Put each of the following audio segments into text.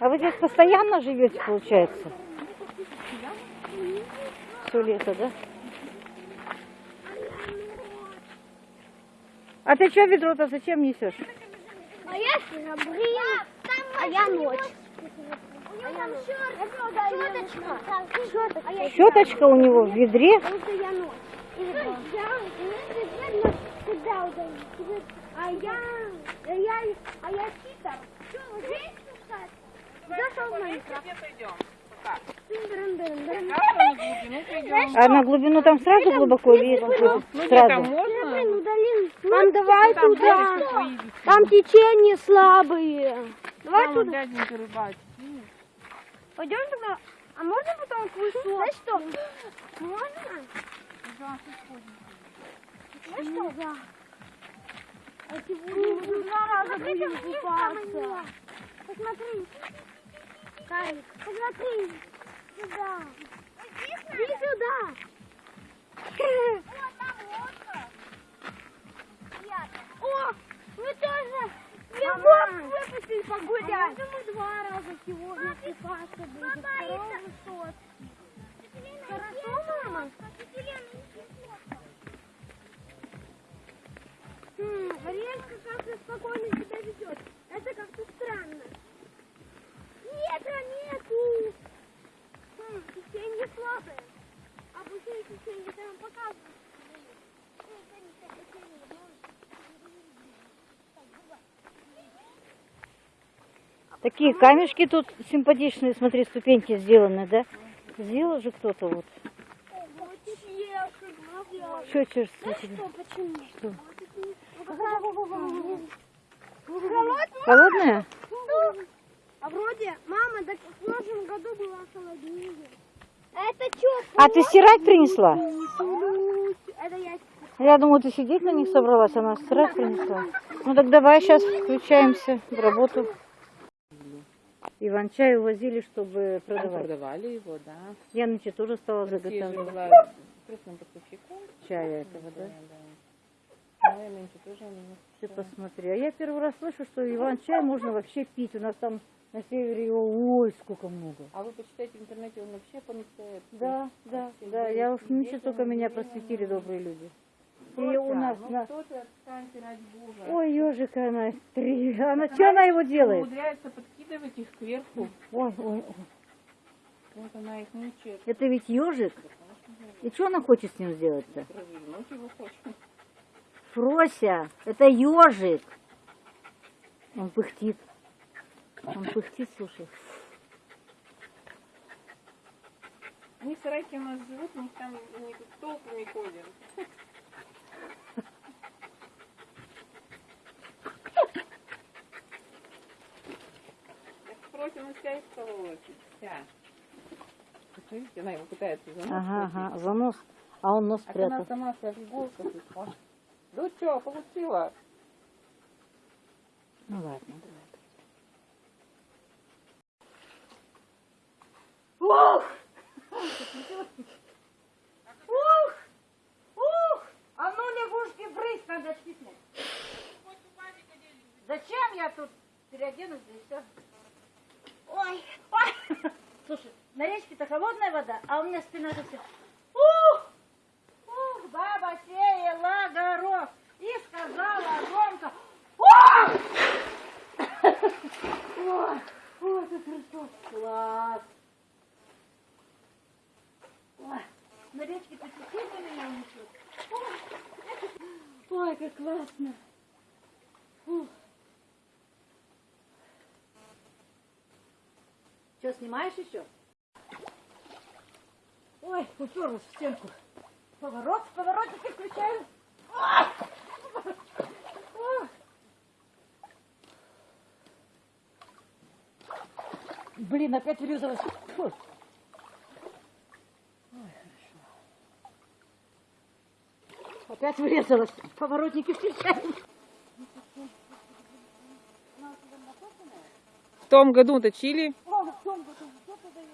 А вы здесь постоянно живете, получается? Все лето, да? А ты что ведро-то зачем несешь? А я блин, а я ночь. А. Щеточка. Щеточка. А у него в ведре. А я, а я, а я читер. Что, вы здесь? Зашел в Майнкрафт. А на глубину там сразу глубоко или Ну где сразу? там удалил. Там давай туда. Там течение слабые. Давай туда. Пойдем тогда. А можно потом твой суп? Знаешь что? Можно? Знаешь что? Да. А сегодня два раза будем купаться. Посмотри. Карик, посмотри. Сюда. Иди сюда. О, мы тоже Мама. выпустили погулять. А мы два раза сегодня купаться будем? Сотки. Хорошо, мама? Хм, Ариэлька как-то спокойно себя ведет. Это как-то странно. Ветра нету. Хм, течение слабое. А пустые течение там показывают. Такие камешки тут симпатичные, смотри, ступеньки сделаны, да? Сделал же кто-то вот. Что тебе? Что? Холодно? Холодная? А вроде, мама, так в прошлом году была холоднее. Это что? А ты стирать принесла? Это я Я думаю, ты сидеть на них собралась, она стирать принесла. Ну так давай сейчас включаемся в работу. Иван-чай увозили, чтобы продавать. Продавали его, да. Я ночью тоже стала заготавливать поставщиком. чая этого, да? да. Ну, и нынче тоже Ты посмотри. А я первый раз слышу, что Иван-чай можно вообще пить. У нас там на севере его ой, сколько много. А вы почитайте в интернете, он вообще помещает. Да, да, да. Я уж нынче только меня просветили добрые люди. И у нас ну на... Ой, ежика она, три. Она, что она его делает? Умудряется подкидывать их кверху. Ой, ой, ой. Вот она их мучает. Это ведь ежик? И что она хочет с ним сделать-то? Фрося, это ежик. Он пыхтит. Он пыхтит, слушай. Они сарайки у нас живут, у них там не толпами ходят. Так просим у себя из. Вот Видите, она его пытается за нос Ага, ага, за нос. А он нос А она спрятал. сама вся в иголках. Ну что, получила? Ну ладно, давай. Ух! Ух! Ух! А ну, лягушки, брысь, надо чистить. Тут переоденусь, да и все? Ой, ой! Слушай, на речке-то холодная вода, а у меня спина же вся... Ух! Ух, баба сеяла горох и сказала громко... Ух! Ой, ой, это Христос, класс. Ой, на речке-то течение меня унесет. Ой, ой, как классно. Что, снимаешь еще? Ой, уперлась в стенку. Поворот, поворотники включаю. Блин, опять врезалась. Ой, хорошо. Опять врезалась. Поворотники включаем. В том году точили. Году, что ты даешь?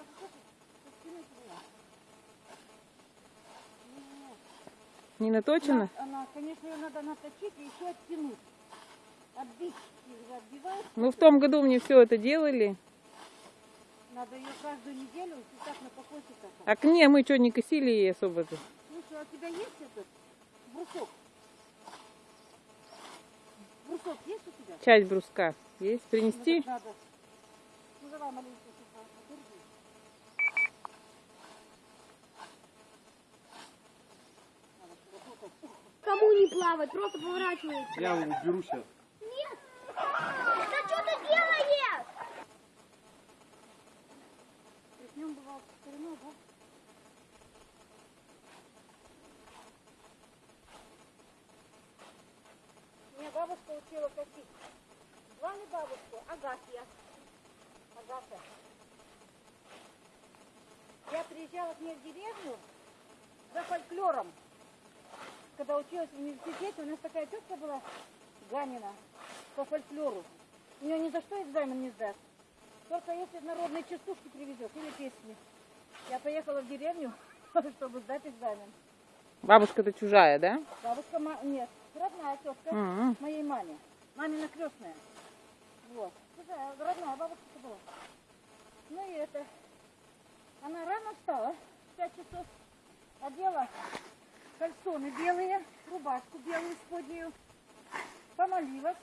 Не наточено? Она, конечно, ее надо наточить и еще оттянуть. Отбить, отбиваешь. Мы в том году мне все это делали. Надо ее каждую неделю вот так на покосе. А к не, мы что, не косили ей особо-то? Слушай, а у тебя есть этот брусок? Брусок есть у тебя? Часть бруска есть? Ну, Принести? надо. Ну давай маленько сюда, подержи. Надо сюда тукать. Кому не плавать, просто поворачивается. Я уберу сейчас. Нет! Да что ты делаешь? Да? Меня бабушка учила косить. Звали бабушку Агафья. Агафья. Я приезжала к ней в деревню за фольклором. Когда училась в университете, у нас такая тетка была, Ганина, по фольклору. У нее ни за что экзамен не сдаст. Только если народные частушки привезет или песни. Я поехала в деревню, чтобы сдать экзамен. Бабушка-то чужая, да? Бабушка, нет, родная тетка М. моей маме. Мамина крестная. Вот. Чужая, родная бабушка была. Ну и это. Она рано встала, в 5 часов, одела кальсоны белые, рубашку белую споднюю, помолилась,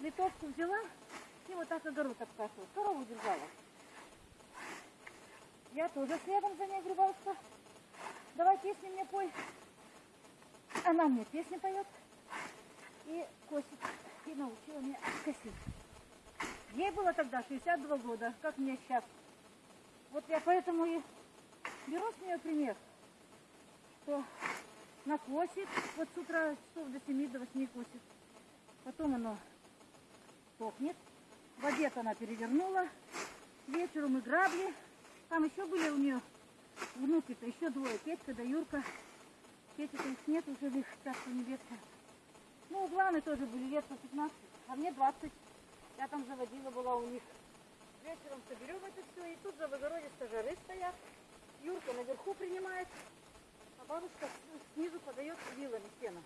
литовку взяла и вот так огород обкашивала. Корову держала. Я тоже следом за ней, Грибалочка. Давай песни мне пой. Она мне песни поет и косит. И научила меня косить. Ей было тогда 62 года, как мне сейчас. Вот я поэтому и беру с нее пример, что накосит, вот с утра часов до 7 до 8 косит. Потом оно сохнет. В обед она перевернула. Вечером и грабли. Там еще были у нее внуки-то, еще двое. Петька да Юрка. Петя-то их нет уже, их царство небесное. Ну, главные тоже были лет по 15, а мне 20. Я там заводила была у них. Вечером соберем это все, и тут за в огороде стажары стоят. Юрка наверху принимает, а бабушка снизу подает вилами сено.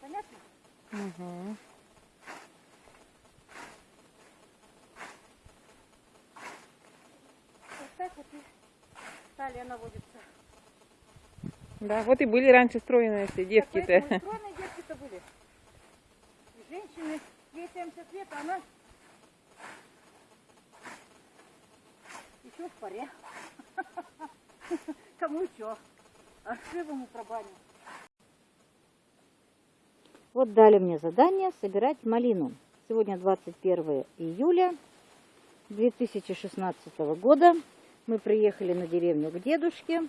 Понятно? Мгм. Вот так вот и талия наводится. Да, вот и были раньше стройные все девки-то. Стройные девки-то были. И женщины, ей 70 лет, а она еще в паре. Кому что? А живому пробаню. Вот дали мне задание собирать малину. Сегодня 21 июля 2016 года. Мы приехали на деревню к дедушке.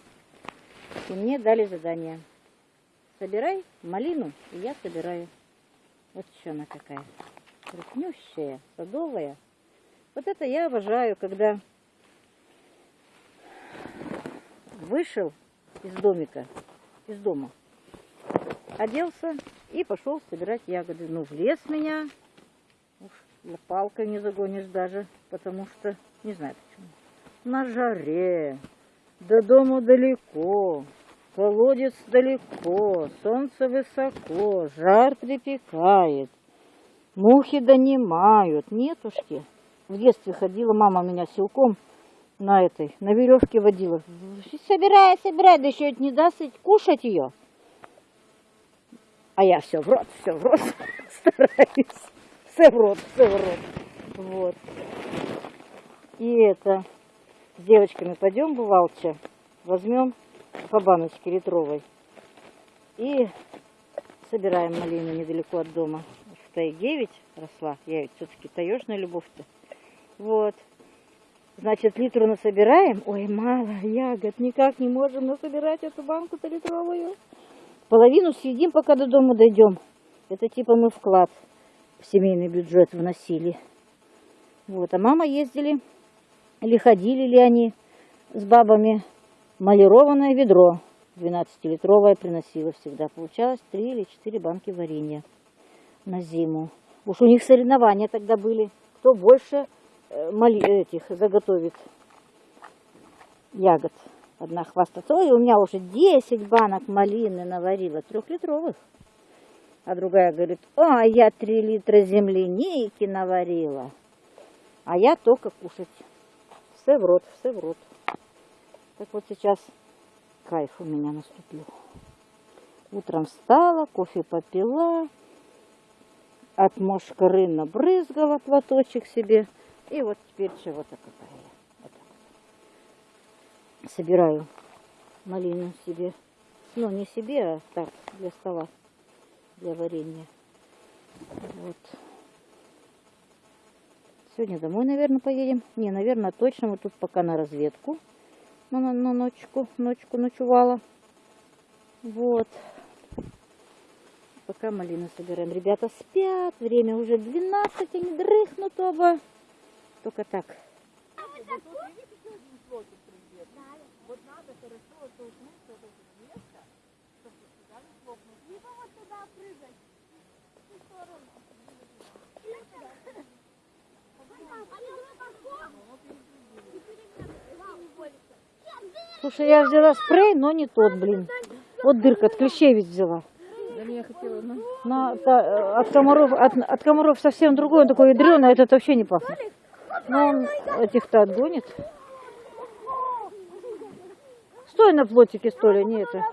И мне дали задание. Собирай малину, и я собираю. Вот еще она какая. Крупнющая, садовая. Вот это я обожаю, когда вышел из домика, из дома, оделся и пошел собирать ягоды. Ну, в лес меня уж палкой не загонишь даже, потому что, не знаю почему, на жаре, до дому далеко, колодец далеко, солнце высоко, жар припекает, мухи донимают. Нетушки. В детстве ходила мама меня силком на этой, на веревке водила. Собирай, собирай, да еще не даст кушать ее. А я все в рот, все в рот стараюсь. Все в рот, все в рот. Вот. И это, с девочками пойдем, бывалча, возьмем по баночке литровой и собираем малину недалеко от дома. В тайге ведь росла, я ведь все-таки таежная любовь-то. Вот. Значит, литру насобираем. Ой, мало ягод, никак не можем насобирать эту банку-то литровую. Половину съедим, пока до дома дойдем. Это типа мы вклад в семейный бюджет вносили. Вот, а мама ездили, или ходили ли они с бабами, малированное ведро 12-литровое приносила всегда. Получалось 3 или 4 банки варенья на зиму. Уж у них соревнования тогда были. Кто больше мали- этих заготовит ягод. Одна хвастается, ой, у меня уже 10 банок малины наварила, трехлитровых. А другая говорит, о, я 3 литра земляники наварила. А я только кушать все в рот, все в рот. Так вот сейчас кайф у меня наступил. Утром встала, кофе попила, от мошкары набрызгала платочек себе. И вот теперь чего-то какая я. Вот. Собираю малину себе. Ну, не себе, а так, для стола, для варенья. Вот. Сегодня домой, наверное, поедем. Не, наверное, точно. Мы тут пока на разведку. На, на, на ночку, ночку ночевала. Вот. Пока малину собираем. Ребята спят. Время уже 12, они дрыхнут оба. Только так. Либо вот туда прыгать. В ту сторону. Или сюда. Слушай, я взяла спрей, но не тот, блин. Вот дырка от клещей ведь взяла. Да не, я хотела, ну. На, та- э, от комаров, от, от комаров совсем другой, он такой ядреный, а этот вообще не пахнет. Но он этих-то отгонит. Стой на плотике, стой, не это.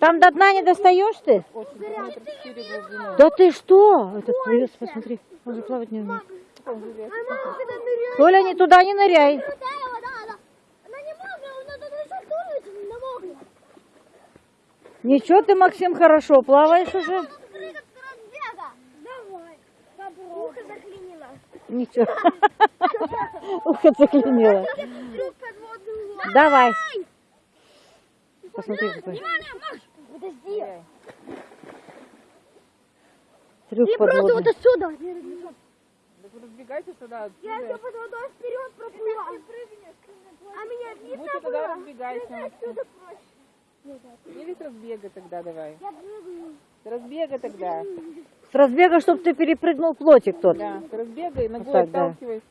Там до дна не достаешь ты? Да ты что? Этот плывет, посмотри, он же плавать не умеет. Толя, не туда не ныряй. Ничего ты, Максим, хорошо плаваешь уже. Прыгать с разбега. Давай. Попробуй. Ухо заклинило. Ничего. Ухо заклинило. Давай. Посмотри, какой Внимание, Маш! Подожди. трюк Или просто вот отсюда. Так вы разбегайтесь тогда Я отсюда. под водой вперед проплыла. А меня видно тогда было? разбегайся. Прыгай отсюда проще. Или с разбега тогда давай. С разбега тогда. С разбега, чтобы ты перепрыгнул плотик тот. Да, с разбега и ногой так, да. отталкивайся.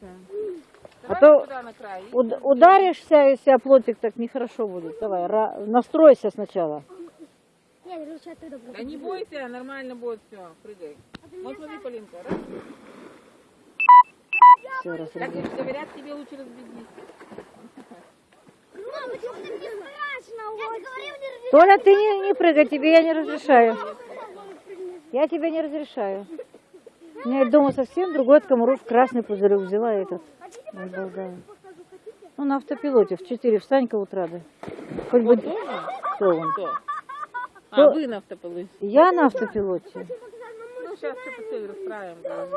А Давай то на край. Уд- ударишься, если о плотик, так нехорошо будет. Давай, настройся сначала. Нет, лучше оттуда Да не бойся, нормально будет все. Прыгай. Вот смотри, Полинка. Раз. Все, раз, Так и говорят, тебе лучше разбегись. Мама, почему ты мне страшно? Я же говорю, не Толя, ты не, не прыгай, тебе я не разрешаю. Я тебе не разрешаю. У меня дома совсем другой от комаров красный пузырек взяла этот. Ой. Ну, на автопилоте в 4 встань-ка утра, да. Хоть бы... Кто он? Кто? А, вы на автополы. Я на автопилоте. Ну, сейчас все по цель расправим. да.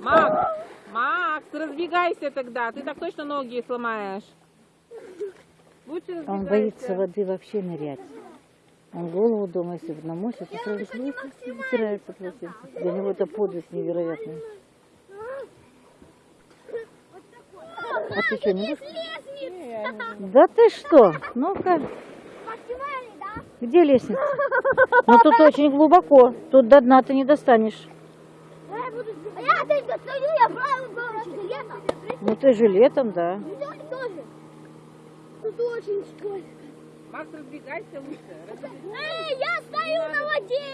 Макс, Макс, разбегайся тогда. Ты так точно ноги сломаешь. Лучше разбегайся. Он боится воды вообще нырять. Он голову дома, если бы намочит, то сразу вытирается полотенце. Для него это подвиг невероятный. А ты что, не будешь? Да ты что? Ну-ка? Где лестница? Ну тут очень глубоко. Тут до дна ты не достанешь. А. Ну ты жилетом, да. Все тоже. Тут очень скользко. Макс, разбегайся лучше. Эй, я стою на воде!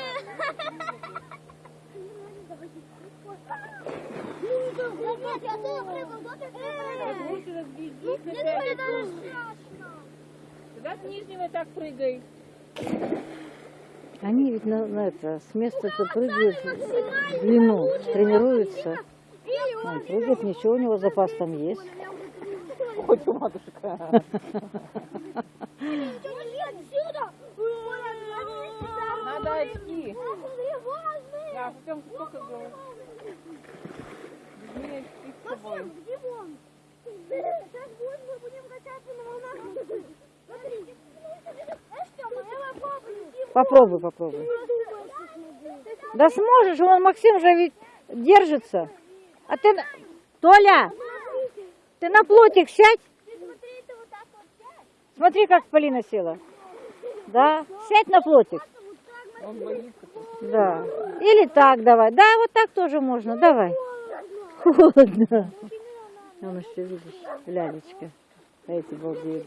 Нет, я тоже тоже. Лучше разбегись. Тогда с нижнего так прыгай. Они ведь на, на это, с места-то прыгают в длину, тренируются. Он прыгает, ничего, у него запас там есть. У матушка. Надо очки. Да, Артем, сколько было? Где он? Сейчас будет, мы будем качаться на волнах. Смотри. Попробуй, попробуй. Да сможешь, вон Максим же ведь держится. А ты... Толя, ты на плотик сядь. Смотри, как Полина села. Да, сядь на плотик. Он. Да. Или так давай. Да, вот так тоже можно. Давай. Холодно. Вон еще видишь, лялечка. А эти балдеют.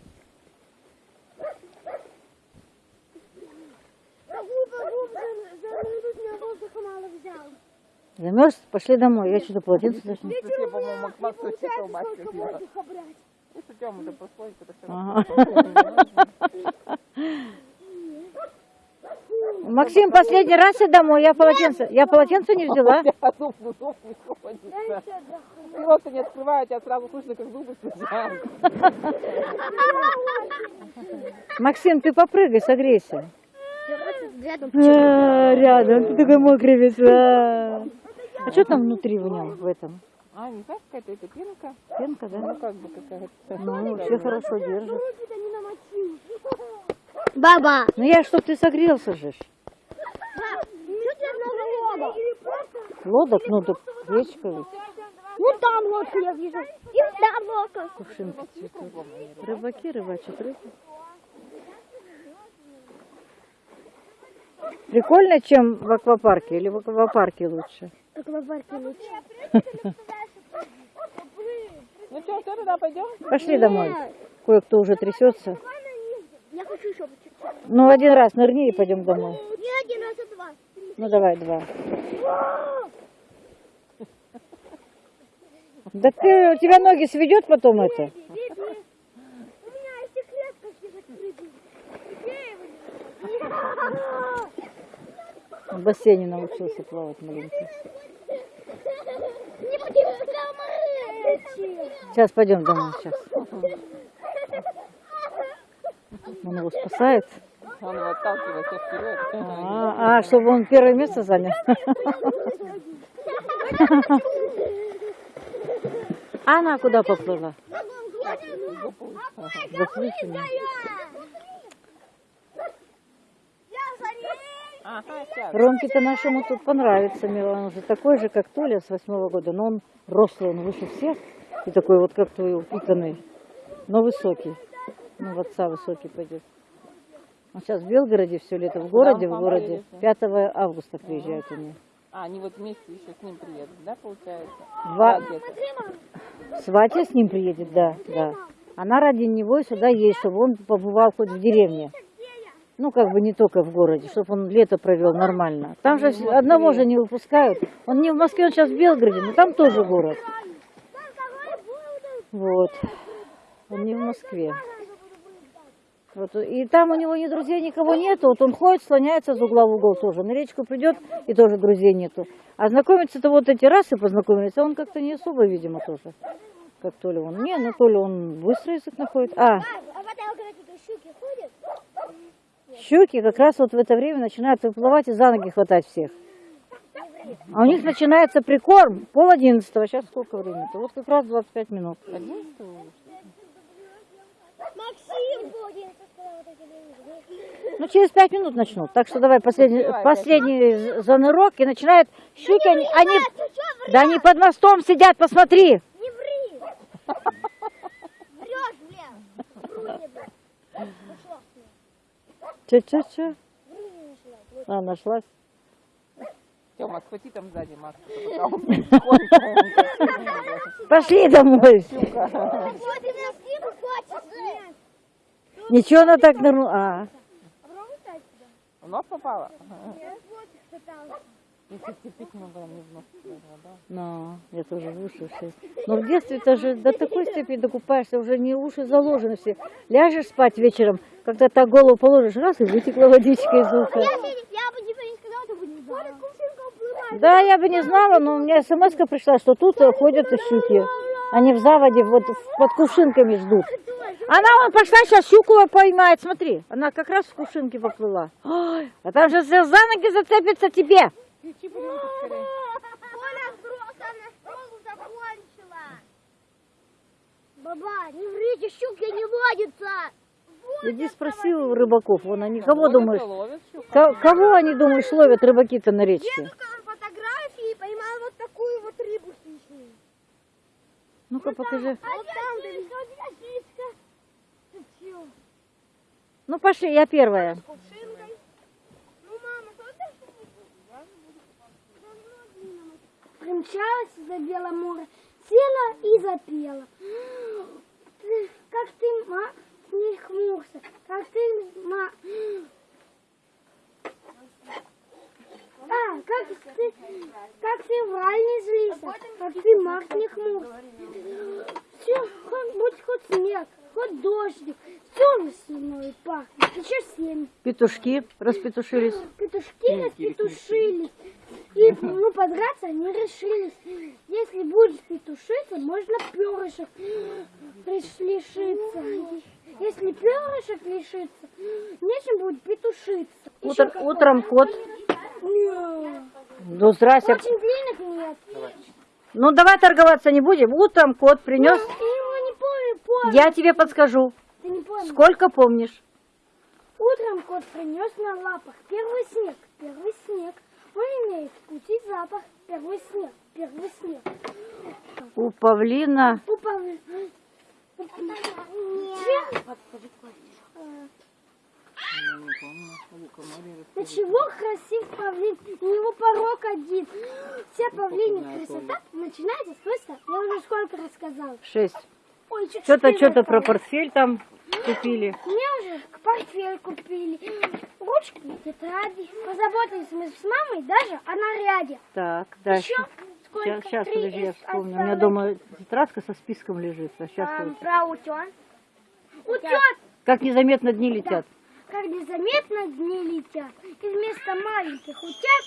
Замерз? Пошли домой. Я что-то полотенце даже не... Я, по-моему, колбаски столько съела. воздуха брать. Если Тёма да Ага. Максим, последний раз и домой. Я полотенце, я полотенце не взяла. А зуб, ну, зуб не ходится. Рот не открываю, тебя сразу слышно, как зубы стучат. Максим, ты попрыгай, согрейся. А, Рядом, ты такой мокрый весь. А А что там внутри в нем, в этом? А, не знаешь, какая-то эта пенка? Пенка, да? Ну, как бы какая-то. Ну, все хорошо держит. Баба. Ну я чтоб ты согрелся же. лодок? Лодок, ну так речка ведь. Ну там лодка я вижу. И там лодка. Кувшинки цветут. Рыбаки рыбачат рыбу. Прикольно, чем в аквапарке или в аквапарке лучше? Аквапарке лучше. Ну что, все, туда пойдем? Пошли домой. Кое-кто уже трясется. Я хочу еще. Ну, один раз нырни и пойдем домой. Не один раз, а два. Ну, давай, два. Да ты, у тебя ноги сведет потом это? У меня эти клетка здесь открыты. Где его? В бассейне научился плавать маленький. Не будем скоморыч. Сейчас пойдем домой, сейчас. Он его спасает. Он его отталкивает все вперед. А, а, чтобы он первое место занял. А она куда поплыла? Заплывшими. Я за ней. Ага, сейчас. Ромке-то нашему тут понравится, Мила. Он же такой же, как Толя с восьмого года, но он рослый, он выше всех. И такой вот, как твой упитанный, но высокий. Ну, в отца высокий пойдет. Он сейчас в Белгороде все лето, в городе, в он городе. поедет, 5 августа приезжают они. А, они вот вместе еще с ним приедут, да, получается? Два, Да. Сватья с ним приедет, да, да. Она ради него сюда едет, чтобы он побывал хоть в деревне. Ну, как бы не только в городе, чтобы он лето провел нормально. Там же одного же не выпускают. Он не в Москве, он сейчас в Белгороде, но там тоже город. Вот. Он не в Москве. Вот. И там у него ни друзей, никого нету. Вот он ходит, слоняется из угла в угол тоже. На речку придет, и тоже друзей нету. А знакомиться-то вот эти раз и познакомились, а он как-то не особо, видимо, тоже. Как Толя он. Не, ну Толя он быстро язык находит. А, А в этой когда щуки как раз вот в это время начинают выплывать и за ноги хватать всех. А у них начинается прикорм пол одиннадцатого. Сейчас сколько времени-то? Вот как раз 25 минут. Максим будет. телевизор. Ну, через пять минут начнут. Так что давай последний, последний занырок и начинают щуки. Они, они, да они под мостом сидят, посмотри. Не ври! Врешь, блин! Вру мне, блин. Пошла. Че, че, че? А, нашлась. Тёма, схвати там сзади маску. Пошли домой. Ничего она так нырнула. А. В нос попало? Нет, вот пытался. Если терпеть не могла, не в нос попала, да? ну, я тоже в уши все. Но в детстве-то же до такой степени докупаешься, уже не уши заложены все. Ляжешь спать вечером, когда так голову положишь, раз и вытекла водичка из уха. Да, я бы не знала, но у меня смс пришла, что тут э, ходят щуки. Они в заводе вот под кувшинками ждут. Она вон пошла сейчас щуку поймает, смотри. Она как раз в кувшинке поплыла. Ой, а там же все за ноги зацепится тебе. Пожалуйста, скорее. Оля взрослая школу закончила. Баба, не врите, щуки не водятся. Иди спроси у рыбаков, вон они, кого Ловят, думаешь? ловят Кого они, думаешь, ловят рыбаки-то на речке? Дедушка на фотографии поймал вот такую вот рыбу хищную. Ну-ка покажи. Вот там, да, Ты чё? Ну пошли, я первая. С кувшинкой. Ну, мама, что ты Примчалась за Белое море, села и запела. Ты- Как ты, ма, не хмурся, как ты, ма... А, как ты, как ты в рай не злися, как ты, маг, не хмурся. Все, хоть, будь хоть снег, хоть дождик, все весной пахнет, еще семь. Петушки распетушились. Петушки распетушились. И, ну, подраться они решились. Если будешь петушиться, можно перышек лиш- лишиться. Если перышек лишиться, нечем будет петушиться. Утр- утром кот. Нет. Ну, здрасте. Очень длинных нет. Ну, давай торговаться не будем. Утром кот принес. Я его не помню, помню. Я тебе подскажу. Ты не помнишь. Сколько помнишь? Утром кот принес на лапах первый снег, первый снег. Он имеет вкус и запах. Первый снег, первый снег. У павлина У Павла- Чем? До чего красив павлин? У него порог один. Вся павлинья красота начинается с. Я уже сколько рассказала. шесть. Что-то, что-то про портфель там купили. Мне уже к портфель купили. Ручки, тетради. Позаботились мы с мамой даже о наряде. Так, дальше. Еще сколько? Сейчас, сейчас, подожди, я вспомню. У меня дома тетрадка со списком лежит. А сейчас Там про утен. Утет, Как незаметно дни летят. как незаметно дни летят. И вместо маленьких утят,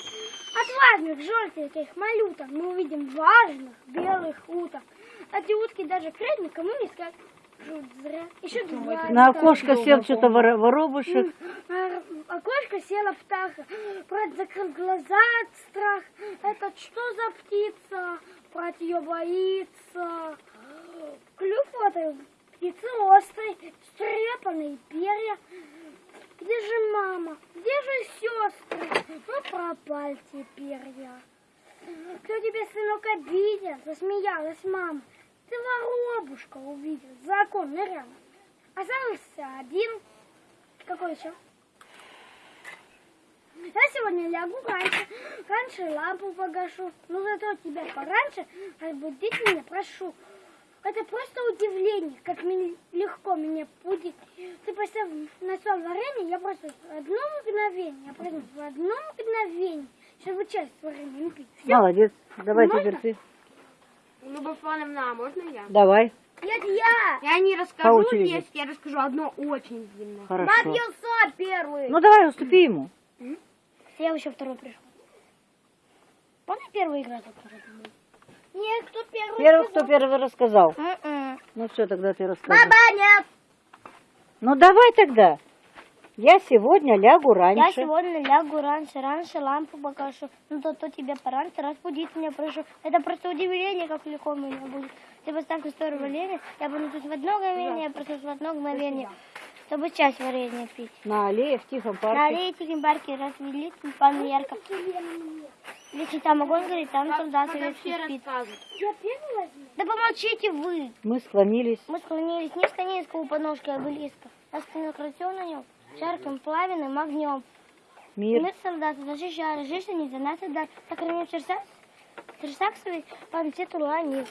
отважных желтеньких малюток, мы увидим важных белых уток. Эти утки даже крылья никому не скажут. Еще два. На окошко сел что-то воро- воробушек. На окошко села птаха. Брат закрыл глаза от страха. Это что за птица? Брат ее боится. Клюв этой птицы острый, стрепанные перья. Где же мама? Где же сестры? Ну, пропали теперь я. Кто тебе, сынок, обидел? Засмеялась мама. Воробушка увидел, за окон нырял. Остался один. Какой еще? Я сегодня лягу раньше, раньше лампу погашу. Но зато тебя пораньше разбудить меня прошу. Это просто удивление, как мне легко меня будить. Ты поставь на стол варенье, я просто в одно мгновение, я проснусь в одно мгновение, чтобы часть с вареньем пить. Всё. Молодец. Давай Можно? теперь ты. Люба Фановна, а можно я? Давай. Нет, я! Я не расскажу. 10, я расскажу одно очень длинное. Хорошо. Бабьёса первый! Ну давай, уступи ему. Я еще второй пришел. Помнишь первая игра, которая была? Нет, кто первый Первый, кто первый рассказал. М-м. Ну все, тогда ты расскажи. Баба, нет! Ну давай тогда. Я сегодня лягу Я раньше. сегодня лягу раньше, раньше лампу погашу. Ну то, то тебе пораньше разбудить меня прошу. Это просто удивление, как легко меня будет. Ты поставь историю варенья, я буду тут в одно мгновение, я проснусь в одно мгновение, чтобы часть варенья пить. На аллее в тихом На парке. аллее тихим парке развели тюльпаны ярко. Если там огонь горит, там солдат спит. Я? Да помолчите вы. Мы склонились. Мы склонились низко-низко у подножки обелиска. А спинок на нем жарким пламенным огнем. Мир. Мы солдаты защищали жизнь не за нас отдать. Сохраним сердца, сердца свои, память уронил.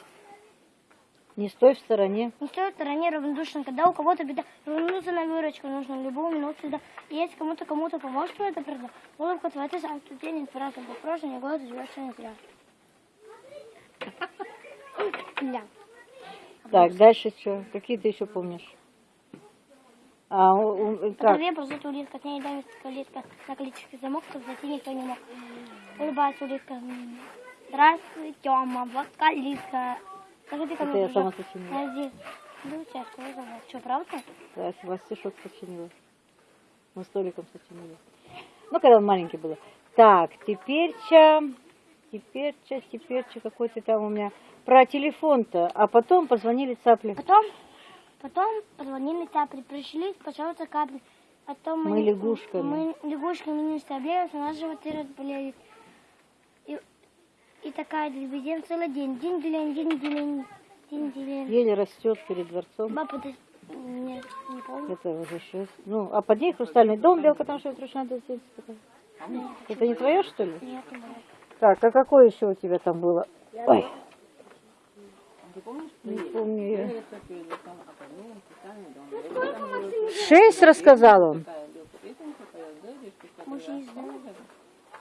Не стой в стороне. Не стоит в стороне равнодушно, когда у кого-то беда. Вернуться на выручку нужно любую минуту сюда. И если кому-то кому-то поможешь, кто это правда. Улыбка твоя, ты сам тут день праздник, по прошлому год живешь не зря. Ля. Так, дальше что? Какие ты еще помнишь? А, у- По как? траве ползет улитка, к ней давит улитка, на количестве замок, чтобы зайти никто не мог. Улыбается улитка. Здравствуй, Тёма, вот калитка. Заходи ко Это мне, я сама сочинила. Я здесь. Ну, тебя школа зовут. Что, правда? Да, вас стишок сочинила. Мы столиком сочинили. Ну, когда он маленький был. Так, теперь ча, теперь ча, теперь ча, какой-то там у меня про телефон-то. А потом позвонили цапли. Потом, потом позвонили цапли, пришли, пожалуйста, капли. То Мы не- лягушками. Мы лягушками не оставляемся, у нас животы разболеют. И, и такая дребедень целый день. День делень, день делень, день делень. Еле растет перед дворцом. Папа, ты... Нет, не помню. Это уже шесть. Ну, а под ней хрустальный дом, белка там что-то ручная такая. Это не твое, что ли? Нет, не. Так, а какое еще у тебя там было? Ой. Не помню я. Шесть рассказал он.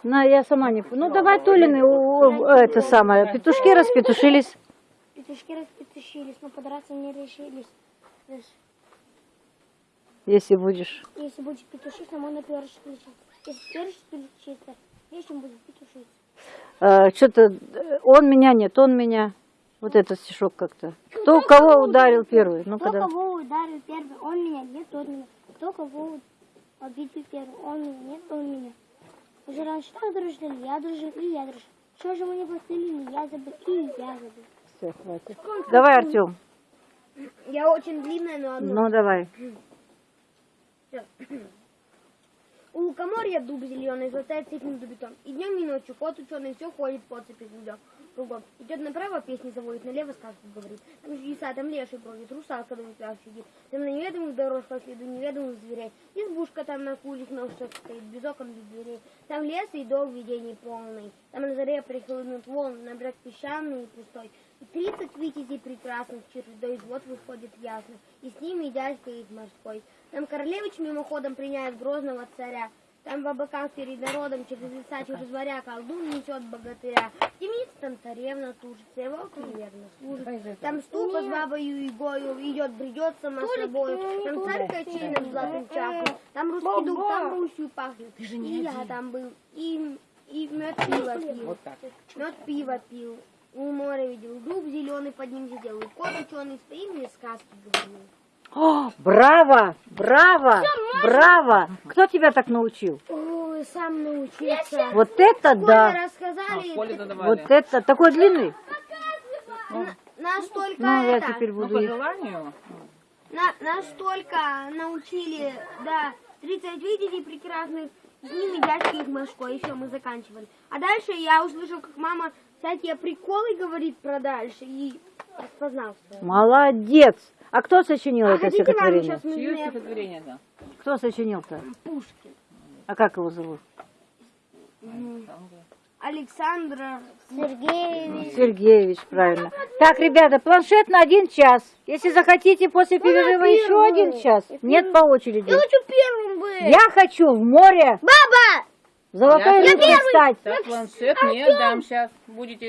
На, я сама не помню. Ну, давай Толины, у- у- это самое, петушки распетушились. Петушки распетушились, но подраться не решились. Если будешь. Если будешь петушиться, можно перышек лечить. Если перышек лечиться, нечем будет петушиться. что-то он меня нет, он меня. Вот этот стишок как-то. Кто кого ударил первый? Ну, Кто когда. кого ударил первый, он меня, нет, он меня. Кто кого обидел первый, он меня, нет, он меня. Уже раньше так дружили, я дружил, и я дружил. Что же мы не постелили, я забыл, и я забыл. Всё, хватит. Давай, Артем. Я очень длинная, но одно. Ну, давай. У лукоморья дуб зеленый, золотая цепь между бетон. И днем и ночью кот ученый все ходит по цепи кругом. Кругом. Идет направо, песни заводит, налево сказку говорит. Там чудеса, там леший бродит, русалка на ветрах сидит. Там на неведомых дорожках следу неведомых зверей. Избушка там на кулик ножках стоит, без окон, без дверей. Там лес и дом видений полный. Там на заре прихлынут волн, на брак песчаный и пустой. И тридцать витязей прекрасных чередой вот выходит ясно. И с ними дядька их морской. Там королевич мимоходом приняет грозного царя. Там в облаках перед народом через леса, через моря колдун несет богатыря. Темница там царевна тужится, и волк неверно служит. Там ступа с бабою и гою идет, бредет сама собой. Там царь качином золотым чахнет. Там русский дух, там Русью пахнет. И я там был, и, и мед пиво пил. Вот. Мед пиво пил. У моря видел, дуб зеленый под ним сидел. И кот ученый стоит мне сказки говорил. О, браво! Браво! Браво! Кто тебя так научил? Ой, сам научился. Вот это да! А, рассказали, задавали. Вот это такой длинный? настолько Ну, я это, теперь Ну, буду по желанию. на- настолько научили, да, 30 видений прекрасных, с ними дядьки их мошко, и все, мы заканчивали. А дальше я услышал, как мама всякие приколы говорит про дальше, и распознал все. Молодец! А кто сочинил это хотите вам стихотворение? сейчас Чье стихотворение, да? Кто сочинил-то? Пушкин? А как его зовут? Александр Сергей, Сергеевич, правильно. Так, ребята, планшет на один час. Если захотите после перерыва еще один час. Нет, по очереди. хочу первым быть. Я хочу в море Баба! золотой Я рыбкой стать. Так, планшет не дам сейчас. Будете